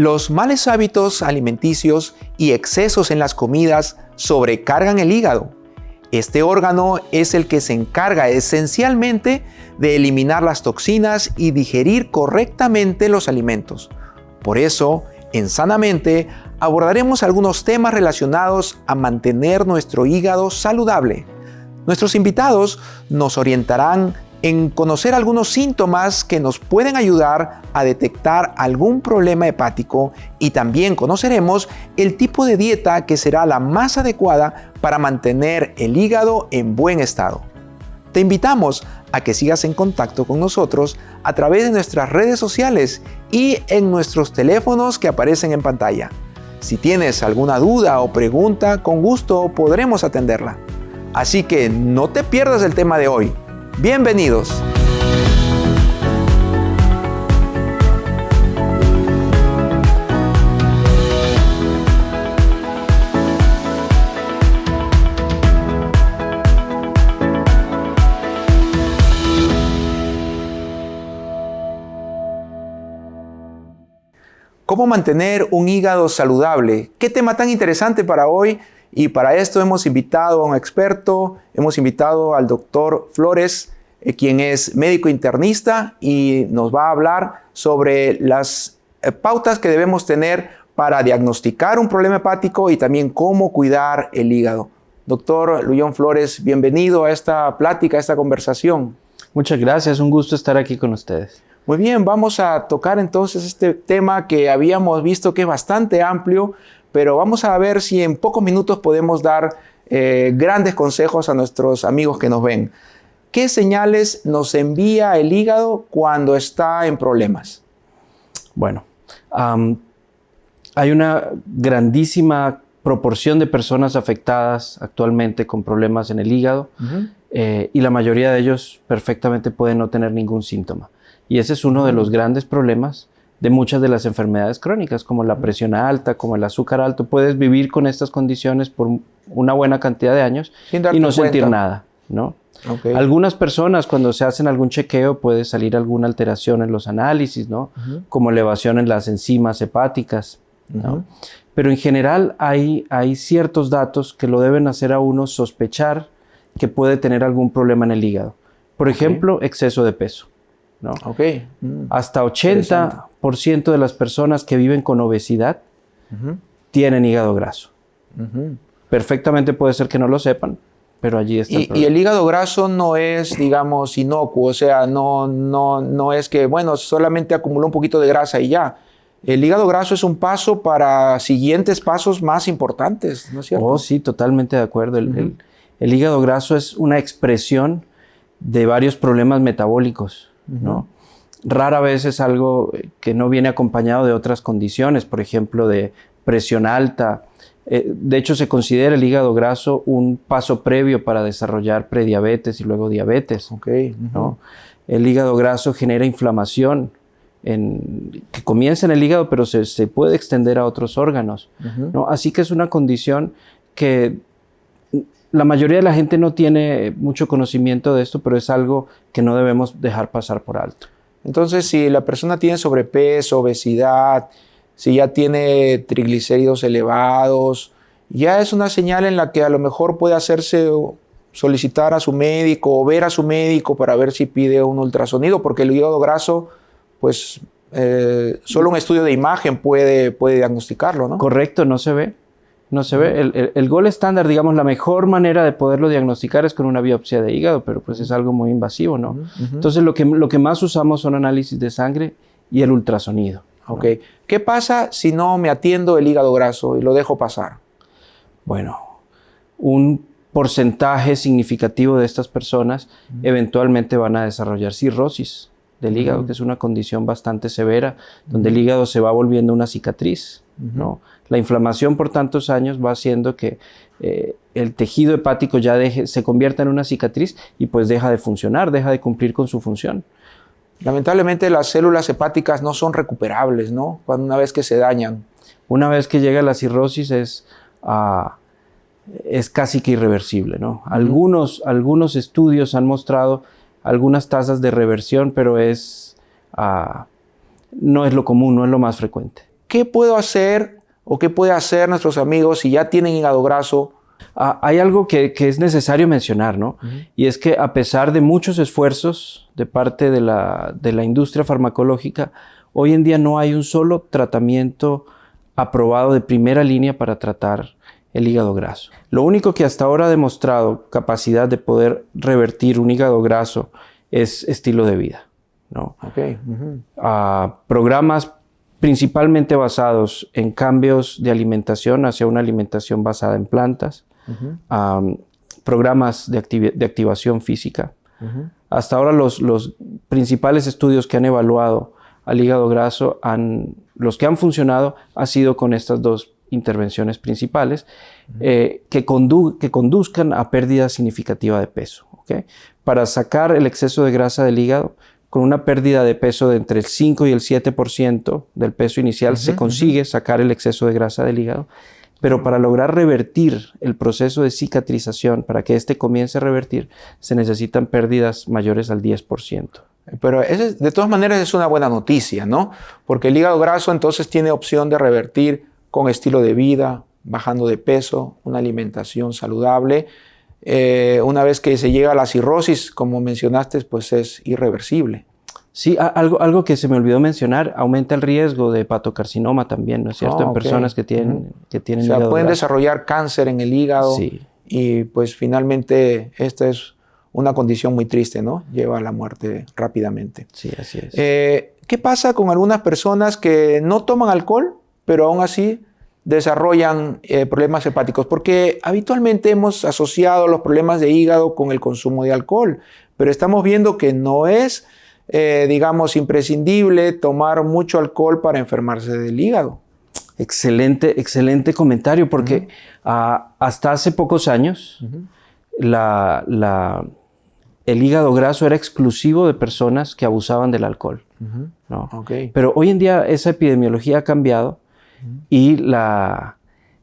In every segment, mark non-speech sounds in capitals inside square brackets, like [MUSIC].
Los males hábitos alimenticios y excesos en las comidas sobrecargan el hígado. Este órgano es el que se encarga esencialmente de eliminar las toxinas y digerir correctamente los alimentos. Por eso, en Sanamente abordaremos algunos temas relacionados a mantener nuestro hígado saludable. Nuestros invitados nos orientarán en conocer algunos síntomas que nos pueden ayudar a detectar algún problema hepático y también conoceremos el tipo de dieta que será la más adecuada para mantener el hígado en buen estado. Te invitamos a que sigas en contacto con nosotros a través de nuestras redes sociales y en nuestros teléfonos que aparecen en pantalla. Si tienes alguna duda o pregunta, con gusto podremos atenderla. Así que no te pierdas el tema de hoy. Bienvenidos. ¿Cómo mantener un hígado saludable? ¿Qué tema tan interesante para hoy? Y para esto hemos invitado a un experto, hemos invitado al doctor Flores, eh, quien es médico internista y nos va a hablar sobre las eh, pautas que debemos tener para diagnosticar un problema hepático y también cómo cuidar el hígado. Doctor Luyón Flores, bienvenido a esta plática, a esta conversación. Muchas gracias, un gusto estar aquí con ustedes. Muy bien, vamos a tocar entonces este tema que habíamos visto que es bastante amplio, pero vamos a ver si en pocos minutos podemos dar eh, grandes consejos a nuestros amigos que nos ven. ¿Qué señales nos envía el hígado cuando está en problemas? Bueno, hay una grandísima proporción de personas afectadas actualmente con problemas en el hígado eh, y la mayoría de ellos perfectamente pueden no tener ningún síntoma. Y ese es uno de los grandes problemas de muchas de las enfermedades crónicas, como la presión alta, como el azúcar alto. Puedes vivir con estas condiciones por una buena cantidad de años y no sentir nada, ¿no? Algunas personas cuando se hacen algún chequeo puede salir alguna alteración en los análisis, ¿no? Como elevación en las enzimas hepáticas, ¿no? Pero en general hay, hay ciertos datos que lo deben hacer a uno sospechar que puede tener algún problema en el hígado. Por ejemplo, exceso de peso. ¿No? Okay. Mm. Hasta 80% de las personas que viven con obesidad tienen hígado graso. Perfectamente puede ser que no lo sepan, pero allí está. El y, el hígado graso no es, digamos, inocuo, o sea, no, no, no es que, bueno, solamente acumuló un poquito de grasa y ya. El hígado graso es un paso para siguientes pasos más importantes, ¿no es cierto? Oh, sí, totalmente de acuerdo. el hígado graso es una expresión de varios problemas metabólicos. ¿No? Rara vez es algo que no viene acompañado de otras condiciones, por ejemplo, de presión alta. Eh, de hecho, se considera el hígado graso un paso previo para desarrollar prediabetes y luego diabetes. El hígado graso genera inflamación que comienza en el hígado, pero se, puede extender a otros órganos. Así que es una condición que la mayoría de la gente no tiene mucho conocimiento de esto, pero es algo que no debemos dejar pasar por alto. Entonces, si la persona tiene sobrepeso, obesidad, si ya tiene triglicéridos elevados, ya es una señal en la que a lo mejor puede hacerse solicitar a su médico o ver a su médico para ver si pide un ultrasonido, porque el hígado graso, pues eh, solo un estudio de imagen puede, puede diagnosticarlo, ¿no? Correcto, no se ve. No se ve. El, el, gol estándar, digamos, la mejor manera de poderlo diagnosticar es con una biopsia de hígado, pero pues es algo muy invasivo, ¿no? Entonces lo que, lo que más usamos son análisis de sangre y el ultrasonido. Ok. ¿Qué pasa si no me atiendo el hígado graso y lo dejo pasar? Bueno, un porcentaje significativo de estas personas eventualmente van a desarrollar cirrosis del hígado, que es una condición bastante severa, donde el hígado se va volviendo una cicatriz, ¿no? La inflamación por tantos años va haciendo que eh, el tejido hepático ya deje, se convierta en una cicatriz y pues deja de funcionar, deja de cumplir con su función. Lamentablemente las células hepáticas no son recuperables, ¿no? Cuando una vez que se dañan. Una vez que llega la cirrosis es, ah, es casi que irreversible, ¿no? algunos, algunos estudios han mostrado algunas tasas de reversión, pero es, ah, no es lo común, no es lo más frecuente. ¿Qué puedo hacer o qué puede hacer nuestros amigos si ya tienen hígado graso Ah, hay algo que, es necesario mencionar, ¿no? Y es que a pesar de muchos esfuerzos de parte de la, industria farmacológica, hoy en día no hay un solo tratamiento aprobado de primera línea para tratar el hígado graso. Lo único que hasta ahora ha demostrado capacidad de poder revertir un hígado graso es estilo de vida. ¿no? Ah, programas principalmente basados en cambios de alimentación hacia una alimentación basada en plantas, programas de, activación física. Hasta ahora los, principales estudios que han evaluado al hígado graso, han, los que han funcionado, ha sido con estas dos intervenciones principales eh, que, que, conduzcan a pérdida significativa de peso. Para sacar el exceso de grasa del hígado, con una pérdida de peso de entre el 5 y el 7% del peso inicial, se consigue sacar el exceso de grasa del hígado. Pero para lograr revertir el proceso de cicatrización, para que éste comience a revertir, se necesitan pérdidas mayores al 10%. Pero de todas maneras es una buena noticia, ¿no? Porque el hígado graso entonces tiene opción de revertir con estilo de vida, bajando de peso, una alimentación saludable. Eh, una vez que se llega a la cirrosis, como mencionaste, pues es irreversible. Sí, algo, algo que se me olvidó mencionar, aumenta el riesgo de hepatocarcinoma también, ¿no es cierto? en ah, personas que tienen, que tienen O sea, pueden desarrollar cáncer en el hígado. Sí. Y pues finalmente esta es una condición muy triste, ¿no? Lleva a la muerte rápidamente. Sí, así es. Eh, ¿Qué pasa con algunas personas que no toman alcohol, pero aún así desarrollan eh, problemas hepáticos? Porque habitualmente hemos asociado los problemas de hígado con el consumo de alcohol, pero estamos viendo que no es eh, digamos, imprescindible tomar mucho alcohol para enfermarse del hígado. Excelente, excelente comentario, porque ah, hasta hace pocos años la, el hígado graso era exclusivo de personas que abusaban del alcohol. ¿no? Pero hoy en día esa epidemiología ha cambiado y la,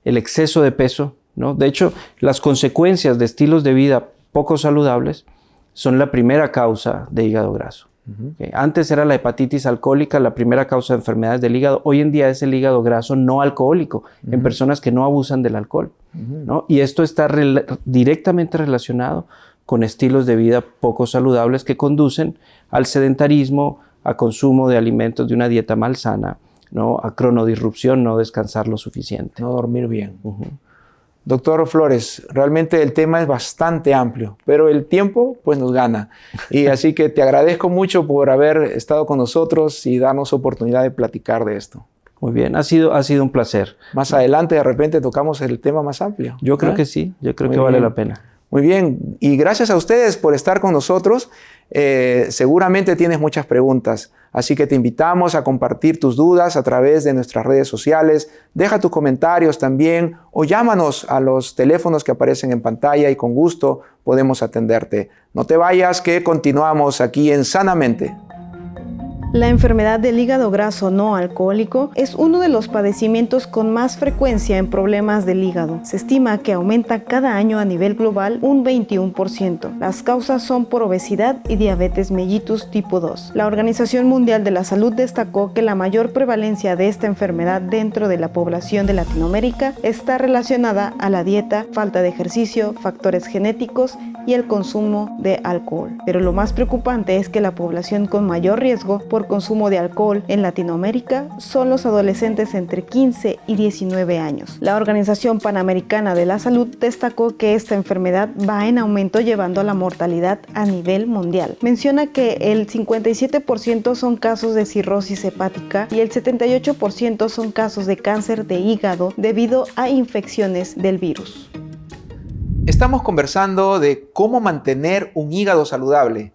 el exceso de peso, ¿no? de hecho, las consecuencias de estilos de vida poco saludables son la primera causa de hígado graso. Antes era la hepatitis alcohólica la primera causa de enfermedades del hígado. Hoy en día es el hígado graso no alcohólico en personas que no abusan del alcohol. Y esto está directamente relacionado con estilos de vida poco saludables que conducen al sedentarismo, a consumo de alimentos de una dieta malsana, ¿no? a cronodisrupción, no descansar lo suficiente. No dormir bien. Doctor Flores, realmente el tema es bastante amplio, pero el tiempo pues nos gana. Y [LAUGHS] así que te agradezco mucho por haber estado con nosotros y darnos oportunidad de platicar de esto. Muy bien, ha sido, ha sido un placer. Más adelante de repente tocamos el tema más amplio. Yo creo que sí, yo creo que vale la pena. Muy bien, y gracias a ustedes por estar con nosotros. Eh, seguramente tienes muchas preguntas, así que te invitamos a compartir tus dudas a través de nuestras redes sociales. Deja tus comentarios también o llámanos a los teléfonos que aparecen en pantalla y con gusto podemos atenderte. No te vayas que continuamos aquí en Sanamente. La enfermedad del hígado graso no alcohólico es uno de los padecimientos con más frecuencia en problemas del hígado. Se estima que aumenta cada año a nivel global un 21%. Las causas son por obesidad y diabetes mellitus tipo 2. La Organización Mundial de la Salud destacó que la mayor prevalencia de esta enfermedad dentro de la población de Latinoamérica está relacionada a la dieta, falta de ejercicio, factores genéticos y el consumo de alcohol. Pero lo más preocupante es que la población con mayor riesgo consumo de alcohol en Latinoamérica son los adolescentes entre 15 y 19 años. La Organización Panamericana de la Salud destacó que esta enfermedad va en aumento llevando a la mortalidad a nivel mundial. Menciona que el 57% son casos de cirrosis hepática y el 78% son casos de cáncer de hígado debido a infecciones del virus. Estamos conversando de cómo mantener un hígado saludable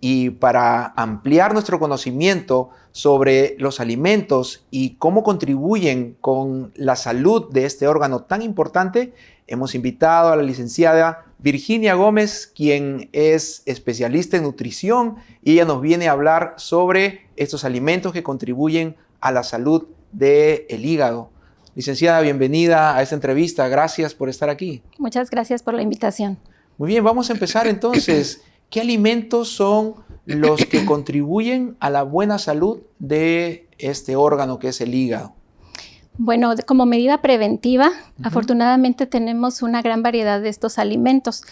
Y para ampliar nuestro conocimiento sobre los alimentos y cómo contribuyen con la salud de este órgano tan importante, hemos invitado a la licenciada Virginia Gómez, quien es especialista en nutrición y ella nos viene a hablar sobre estos alimentos que contribuyen a la salud del hígado. Licenciada, bienvenida a esta entrevista. Gracias por estar aquí. Muchas gracias por la invitación. Muy bien, vamos a empezar entonces. ¿Qué alimentos son los que [COUGHS] contribuyen a la buena salud de este órgano que es el hígado? Bueno, como medida preventiva, afortunadamente tenemos una gran variedad de estos alimentos.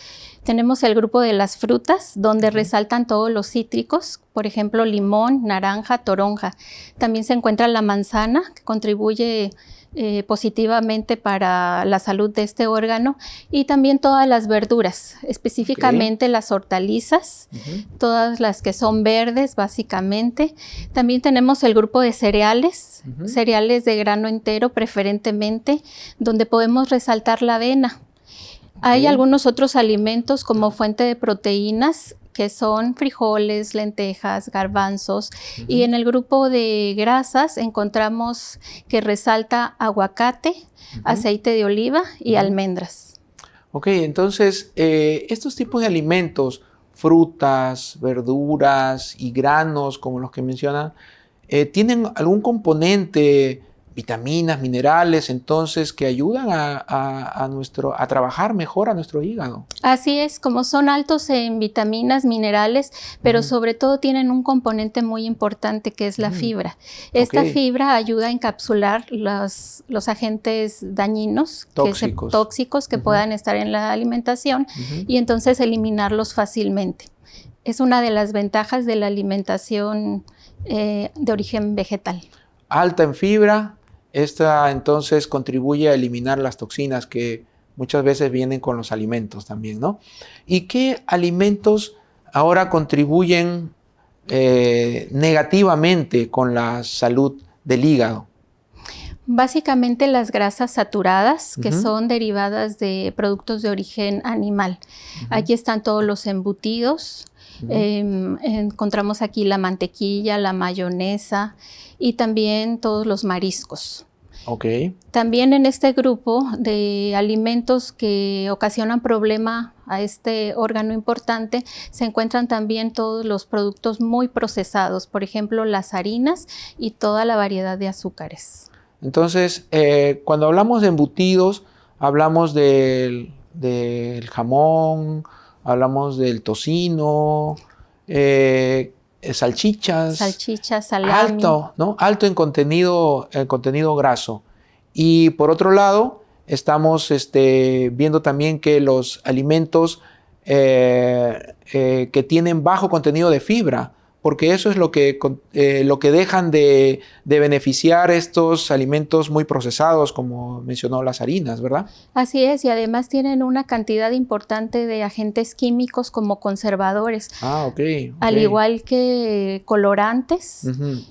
Tenemos el grupo de las frutas, donde resaltan todos los cítricos, por ejemplo, limón, naranja, toronja. También se encuentra la manzana, que contribuye eh, positivamente para la salud de este órgano y también todas las verduras, específicamente las hortalizas, todas las que son verdes básicamente. También tenemos el grupo de cereales, cereales de grano entero preferentemente, donde podemos resaltar la avena. Hay algunos otros alimentos como fuente de proteínas que son frijoles, lentejas, garbanzos. Y en el grupo de grasas encontramos que resalta aguacate, aceite de oliva y almendras. Ok, entonces eh, estos tipos de alimentos, frutas, verduras y granos, como los que mencionan, eh, ¿tienen algún componente vitaminas, minerales, entonces, que ayudan a, nuestro, a trabajar mejor a nuestro hígado. Así es, como son altos en vitaminas, minerales, pero sobre todo tienen un componente muy importante que es la fibra. Esta fibra ayuda a encapsular los, los agentes dañinos, tóxicos que, tóxicos que puedan estar en la alimentación y entonces eliminarlos fácilmente. Es una de las ventajas de la alimentación eh, de origen vegetal. Alta en fibra, esta entonces contribuye a eliminar las toxinas que muchas veces vienen con los alimentos también, ¿no? ¿Y qué alimentos ahora contribuyen eh, negativamente con la salud del hígado? Básicamente las grasas saturadas, que son derivadas de productos de origen animal. Aquí están todos los embutidos, em, encontramos aquí la mantequilla, la mayonesa, y también todos los mariscos. Okay. También en este grupo de alimentos que ocasionan problema a este órgano importante se encuentran también todos los productos muy procesados, por ejemplo las harinas y toda la variedad de azúcares. Entonces, eh, cuando hablamos de embutidos, hablamos del, jamón, hablamos del tocino, eh, salchichas. Salchichas, salami. Alto, ¿no? Alto en contenido, en contenido graso. Y por otro lado, estamos este, viendo también que los alimentos eh, eh, que tienen bajo contenido de fibra, porque eso es lo que, eh, lo que dejan de, beneficiar estos alimentos muy procesados, como mencionó las harinas, ¿verdad? Así es, y además tienen una cantidad importante de agentes químicos como conservadores. Ah, ok. Al igual que colorantes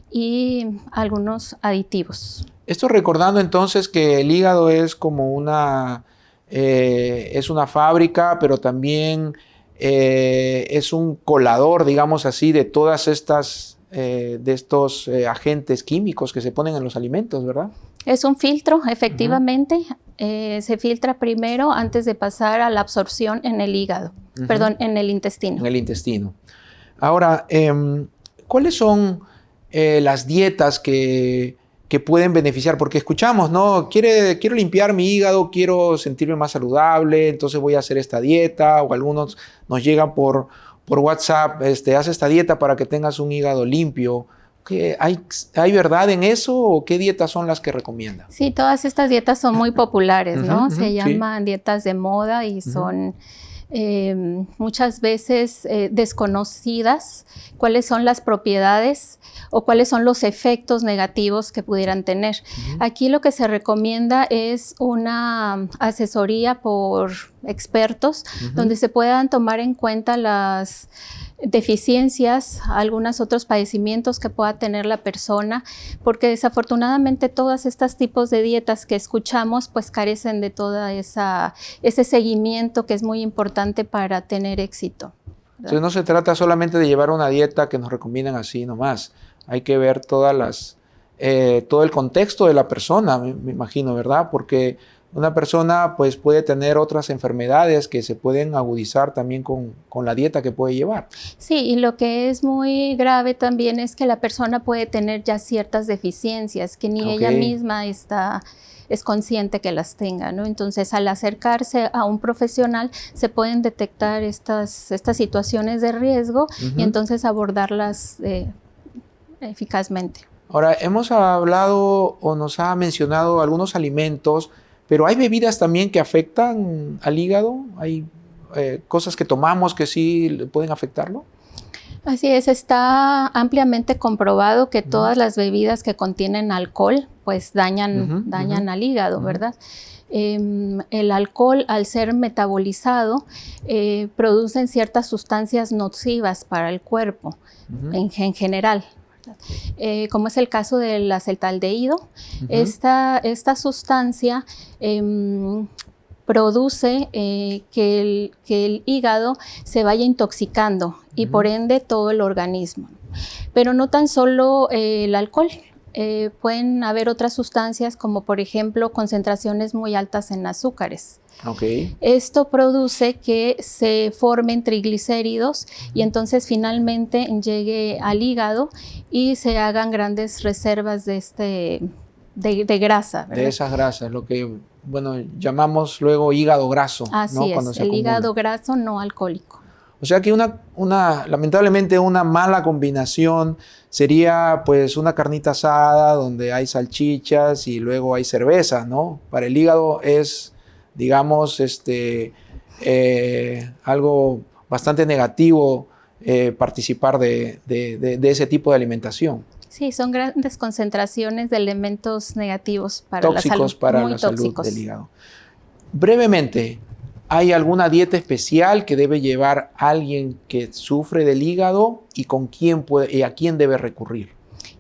y algunos aditivos. Esto recordando entonces que el hígado es como una, eh, es una fábrica, pero también eh, es un colador, digamos así, de todas estas, eh, de estos eh, agentes químicos que se ponen en los alimentos, ¿verdad? Es un filtro, efectivamente. se filtra primero antes de pasar a la absorción en el hígado, perdón, en el intestino. En el intestino. Ahora, em, ¿cuáles son las dietas que que pueden beneficiar, porque escuchamos, ¿no? Quiere, quiero limpiar mi hígado, quiero sentirme más saludable, entonces voy a hacer esta dieta, o algunos nos llegan por, por WhatsApp, este, haz esta dieta para que tengas un hígado limpio. ¿Qué, hay, ¿Hay verdad en eso o qué dietas son las que recomiendan? Sí, todas estas dietas son muy populares, ¿no? Se llaman dietas de moda y son... Em, muchas veces eh, desconocidas cuáles son las propiedades o cuáles son los efectos negativos que pudieran tener. Aquí lo que se recomienda es una asesoría por expertos donde se puedan tomar en cuenta las deficiencias, algunos otros padecimientos que pueda tener la persona, porque desafortunadamente todos estos tipos de dietas que escuchamos pues carecen de todo ese seguimiento que es muy importante para tener éxito. Entonces no se trata solamente de llevar una dieta que nos recomiendan así nomás. Hay que ver todas las, eh, todo el contexto de la persona, me, me, imagino, ¿verdad? Porque una persona pues puede tener otras enfermedades que se pueden agudizar también con, con, la dieta que puede llevar. Sí, y lo que es muy grave también es que la persona puede tener ya ciertas deficiencias que ni okay. ella misma está es consciente que las tenga, ¿no? Entonces, al acercarse a un profesional, se pueden detectar estas, estas situaciones de riesgo uh -huh. y entonces abordarlas eh, eficazmente. Ahora, hemos hablado o nos ha mencionado algunos alimentos, pero hay bebidas también que afectan al hígado, hay eh, cosas que tomamos que sí pueden afectarlo. Así es, está ampliamente comprobado que todas las bebidas que contienen alcohol pues dañan, uh -huh, dañan uh -huh. al hígado, ¿verdad? Eh, el alcohol, al ser metabolizado, eh, producen ciertas sustancias nocivas para el cuerpo en, en, general. Eh, como es el caso del acetaldehído, esta, esta, sustancia em, produce eh, que, el, que, el, hígado se vaya intoxicando uh -huh. y por ende todo el organismo. Pero no tan solo eh, el alcohol, eh, pueden haber otras sustancias como por ejemplo concentraciones muy altas en azúcares. Okay. Esto produce que se formen triglicéridos y entonces finalmente llegue al hígado y se hagan grandes reservas de, este, de, de grasa. ¿verdad? De esas grasas, lo que bueno, llamamos luego hígado graso. Así ¿no? es, Cuando el hígado graso no alcohólico. O sea que una, una, lamentablemente una mala combinación sería pues una carnita asada donde hay salchichas y luego hay cerveza, ¿no? Para el hígado es, digamos, este, eh, algo bastante negativo eh, participar de, de, de, de ese tipo de alimentación. Sí, son grandes concentraciones de elementos negativos para tóxicos la salud. para muy la tóxicos. salud del hígado. Brevemente, ¿hay alguna dieta especial que debe llevar alguien que sufre del hígado y con quién puede, y a quién debe recurrir?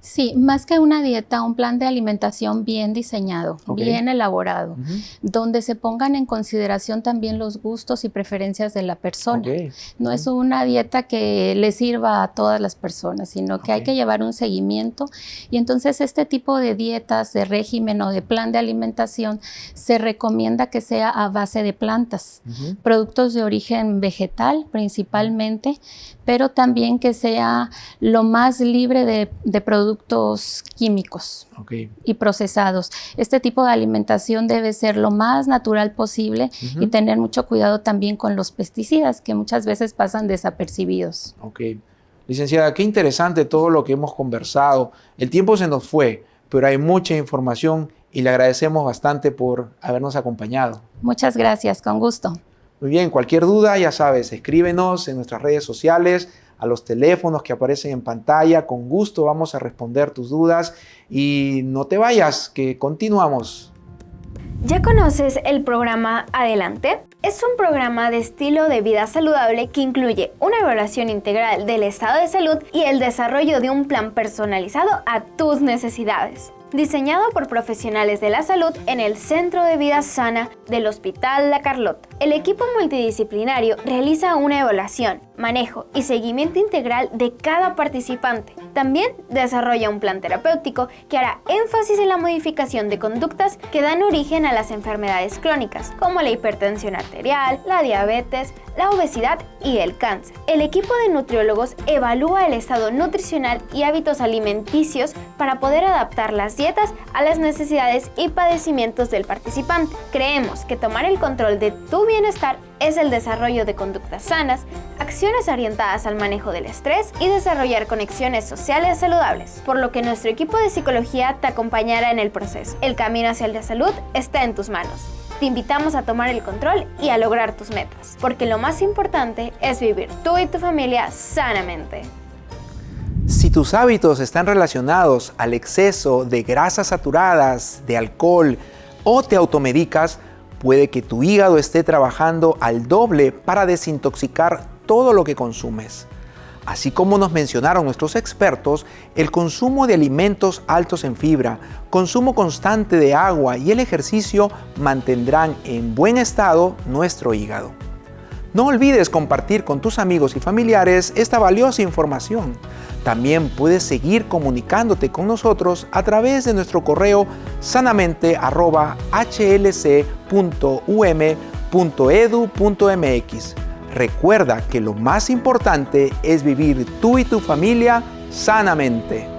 Sí, más que una dieta, un plan de alimentación bien diseñado, okay. bien elaborado, uh -huh. donde se pongan en consideración también los gustos y preferencias de la persona. Okay. No uh -huh. es una dieta que le sirva a todas las personas, sino que okay. hay que llevar un seguimiento y entonces este tipo de dietas, de régimen o de plan de alimentación se recomienda que sea a base de plantas, uh -huh. productos de origen vegetal principalmente, pero también que sea lo más libre de, de productos químicos okay. y procesados. Este tipo de alimentación debe ser lo más natural posible uh -huh. y tener mucho cuidado también con los pesticidas que muchas veces pasan desapercibidos. Ok. Licenciada, qué interesante todo lo que hemos conversado. El tiempo se nos fue, pero hay mucha información y le agradecemos bastante por habernos acompañado. Muchas gracias, con gusto. Muy bien, cualquier duda, ya sabes, escríbenos en nuestras redes sociales, a los teléfonos que aparecen en pantalla. Con gusto vamos a responder tus dudas y no te vayas, que continuamos. ¿Ya conoces el programa Adelante? Es un programa de estilo de vida saludable que incluye una evaluación integral del estado de salud y el desarrollo de un plan personalizado a tus necesidades diseñado por profesionales de la salud en el Centro de Vida Sana del Hospital La Carlota. El equipo multidisciplinario realiza una evaluación, manejo y seguimiento integral de cada participante. También desarrolla un plan terapéutico que hará énfasis en la modificación de conductas que dan origen a las enfermedades crónicas, como la hipertensión arterial, la diabetes, la obesidad y el cáncer. El equipo de nutriólogos evalúa el estado nutricional y hábitos alimenticios para poder adaptar las dietas a las necesidades y padecimientos del participante. Creemos que tomar el control de tu bienestar es el desarrollo de conductas sanas, acciones orientadas al manejo del estrés y desarrollar conexiones sociales saludables, por lo que nuestro equipo de psicología te acompañará en el proceso. El camino hacia la salud está en tus manos. Te invitamos a tomar el control y a lograr tus metas, porque lo más importante es vivir tú y tu familia sanamente. Si tus hábitos están relacionados al exceso de grasas saturadas, de alcohol o te automedicas, puede que tu hígado esté trabajando al doble para desintoxicar todo lo que consumes. Así como nos mencionaron nuestros expertos, el consumo de alimentos altos en fibra, consumo constante de agua y el ejercicio mantendrán en buen estado nuestro hígado. No olvides compartir con tus amigos y familiares esta valiosa información. También puedes seguir comunicándote con nosotros a través de nuestro correo sanamente.hlc.um.edu.mx. Recuerda que lo más importante es vivir tú y tu familia sanamente.